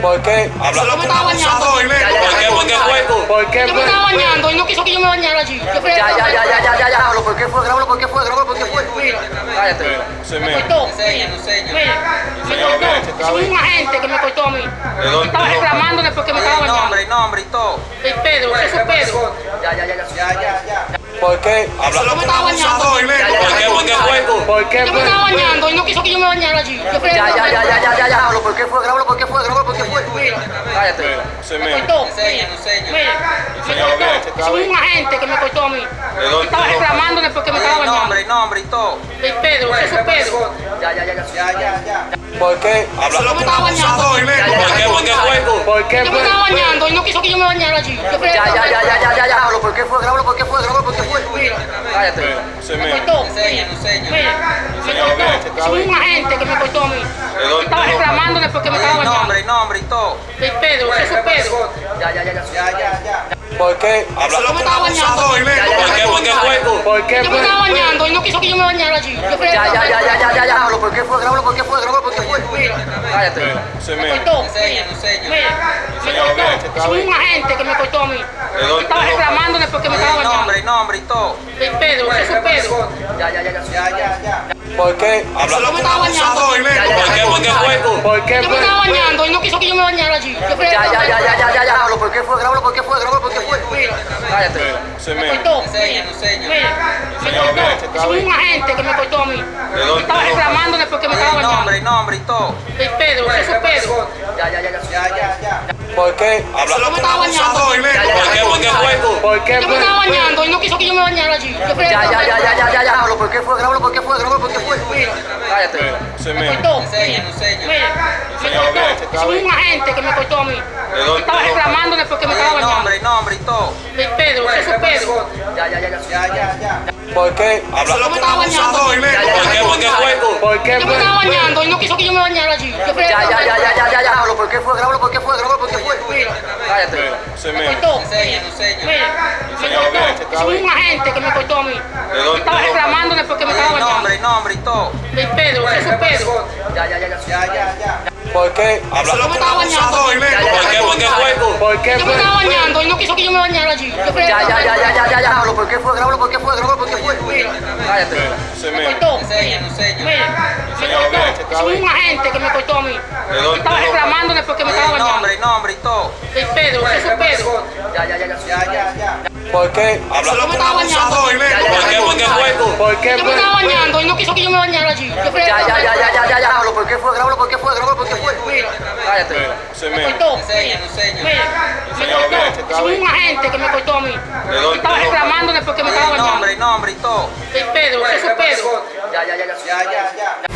¿Por qué? Yo me estaba bañando. ¿Por qué? ¿Por qué fue? ¿Por qué? Yo me estaba bañando y no quiso que yo me bañara allí. Ya, ya, ya, ya, ya, ya, ya, háblalo, ¿por qué fue? Grábalo, ¿por qué fue? Grábalo, ¿por qué fue? Mira, Cállate. Me cortó. Enseña, enseña. Mira, me cortó. Es un agente que me cortó a mí. Estaba reclamándole porque me estaba bañando. nombre, el nombre y todo. Es Pedro, eso es Pedro. Ya, ya, ya, ya, ya, ya, ya. ¿Por qué? Háblalo Yo me estaba bañando. ¿Por qué? ¿Por qué fue? ¿Por qué? Yo me fue? estaba bañando y no quiso que yo me bañara allí. Ya, ya, ya, ya, ya, ya, ya, ¿por qué fue? Grábalo, ¿por qué fue? Grábalo, ¿por qué fue? Mira, Cállate. Sí, me cortó. Enseña, enseña. Mira, me cortó. Es un agente que me cortó a mí. Estaba reclamándole porque me estaba El bañando. nombre, el nombre y todo. Es Pedro, eso es Pedro. Ya, ya, ya, ya, ya, ya, ya. ¿Por qué? Yo me estaba bañando. ¿Por ya, qué? ya, ¿Por qué ya, fue? ya. ¿Por qué? Yo me fue? estaba bañando y no quiso que yo me bañara allí. Ya, ya, ya, ya, ya, ya, ya, háblalo, ¿por qué fue? Grábalo, ¿por qué fue? Grábalo, ¿por qué fue? Mira, Cállate. Me cortó. Mira, me cortó. Es un agente que me cortó a mí. Estaba reclamándole porque me estaba El bañando. nombre, nombre y todo. Es Pedro, eso es Pedro. Ya, ya, ya, ya, ya, ya, ya. ¿Por qué? Yo me estaba bañando. ya, ¿Por qué? ya, ¿Por qué fue? ya. ¿Por qué? Yo me fue? estaba bañando y no quiso que yo me bañara allí. Ya, ya, ya, ya, ya, ya, ya, háblalo, ¿por qué fue? Grábalo, ¿por qué fue? Grábalo, ¿por qué fue? Cállate. Sí, me cortó. Enseña, enseña. Mira, me cortó. Es un agente que me cortó a mí. Estaba reclamándole porque me estaba El bañando. nombre, nombre y todo. Es Pedro, eso es Pedro. Ya, ya, ya, ya, ya, ya, ya. ¿Por qué? Yo me estaba bañando. ya, ¿Por qué? ¿Por qué fue? ¿Por qué? Yo me fue? estaba bañando y no quiso que yo me bañara allí. Ya, ya, ya, ya, ya, ya, ya, háblalo, ¿por qué fue? Grábalo, ¿por qué fue? Grábalo, ¿por qué fue? Cállate. Sí, me cortó. Enseña, enseña. Mira, me cortó. Es un agente que me cortó a mí. Estaba reclamándole porque me estaba bañando. Todo. Es Pedro, eso es Pedro. Ya, ya, ya, ya, ya, ya, ya. ¿Por qué? Yo me estaba bañando. ¿Por qué? ¿Por qué fue? ¿Por qué? Yo me estaba bañando y no quiso que yo me bañara allí. Ya, ya, ya, ya, ya, ya, ya, ¿por qué fue? Grábalo, ¿por qué fue? Grábalo, ¿por qué fue? Mira, Cállate. Sí, me cortó. Enseña, enseña. Mira, me cortó. Es un agente que me cortó a mí. dónde? Ya, ya, ya, ya, ya, ya, ya. ¿Por qué? Yo me estaba bañando. ¿Por qué? ¿Por qué fue? ¿Por qué? Yo me fue? estaba bañando y no quiso que yo me bañara allí. Ya, ya, ya, ya, ya, ya, ya, ¿por qué fue? Grábalo, ¿por qué fue? Grábalo, ¿por qué fue? Mira, Cállate. Sí, me cortó. Enseña, enseña. Mira, me cortó. Es un agente que me cortó a mí. dónde? Estaba reclamándole porque me estaba bañando. nombre, nombre y todo. Es Pedro, es Pedro. Ya, ya, ya, ya, ya, ya, ya. ¿Por qué? Yo me estaba bañando. ¿Por qué? ¿Por qué fue? ¿Por qué? Yo me fue? estaba bañando y no quiso que yo me bañara allí. Yo Ya, ya, ya, ya, ya, ya, ya, háblalo, ¿por qué fue? Grábalo, ¿por qué fue? Grábalo, ¿por qué fue? Mira, Cállate. Sí, me cortó. Mira, me cortó. Es un agente que me cortó a mí. Estaba reclamándole porque me estaba bañando. nombre, el nombre y todo. Es Pedro, es Pedro. Ya, ya, ya, ya, ya, ya, ya. ¿Por qué? Háblalo Yo me estaba bañando. abusador, ¿Por qué? ya, ¿Por qué fue? ya. ¿Por qué? Yo me fue? estaba bañando y no quiso que yo me bañara allí. Ya, ya, ya, ya, ya, ya, ya, háblalo, ¿por qué fue? Grábalo, ¿por qué fue? Grábalo, ¿por qué fue? Mira, Cállate. Sí, me cortó. Enseña, enseña. Mira, me cortó. Es un agente que me cortó a mí. dónde? Estaba reclamándole porque me estaba El bañando. nombre, el nombre y todo. Es Pedro, eso es Pedro. Ya, ya, ya, ya, ya, ya.